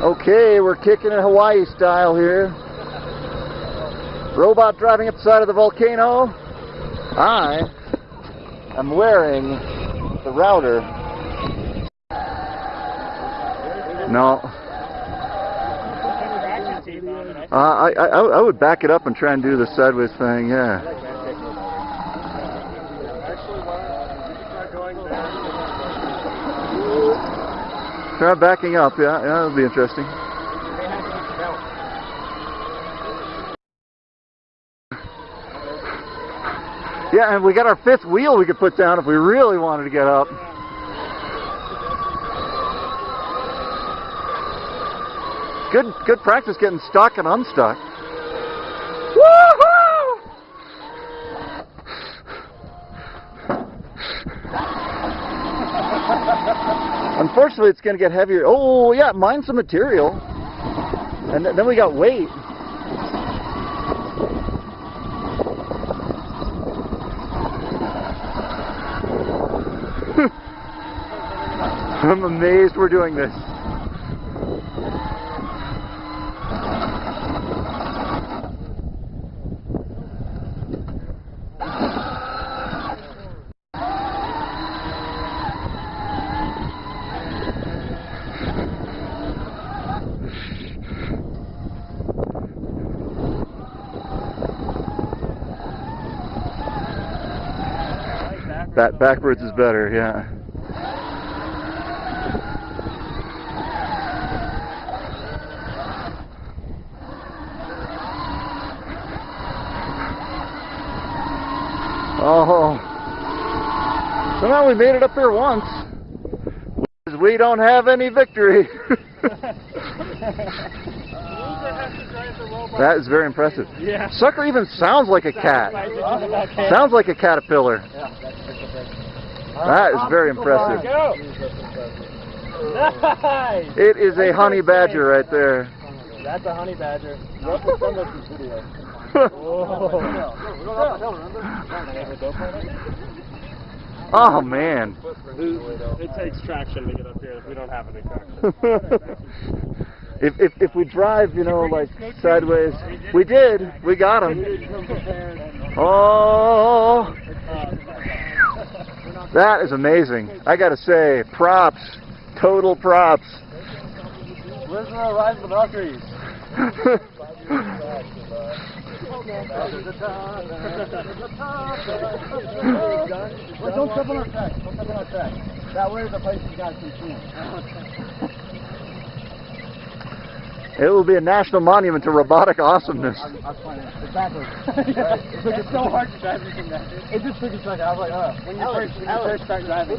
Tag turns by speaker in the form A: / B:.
A: Okay, we're kicking it Hawaii style here. Robot driving up the side of the volcano. I am wearing the router. No. Uh, I, I, I would back it up and try and do the sideways thing, yeah. Try Uh, backing up, yeah, yeah, that'll be interesting. Yeah, and we got our fifth wheel we could put down if we really wanted to get up. Good, good practice getting stuck and unstuck. Unfortunately, it's going to get heavier. Oh, yeah, mine's some material. And th- then we got weight. I'm amazed we're doing this. That backwards is better, yeah. Oh. Somehow we made it up here once. We don't have any victory. that is very impressive.
B: Yeah.
A: Sucker even sounds like a cat. Sounds like a caterpillar. That is very impressive.
B: Nice.
A: It is a honey badger right there.
B: That's a honey badger.
A: Oh man.
B: It takes traction to get up here. We don't have any traction.
A: if, if if we drive, you know, like sideways, we did. We got him. Oh, that is amazing. I got to say, props, total props.
B: Where's the rise of the Valkyries?
C: Well, don't step on our track. Don't step on our track. That way is the place you guys can see
A: It will be a national monument to robotic awesomeness.
C: I was playing it. It's backwards. it's, like, it's so hard to drive this thing back. It just took a second. I was like, uh, when you first, when you first start driving.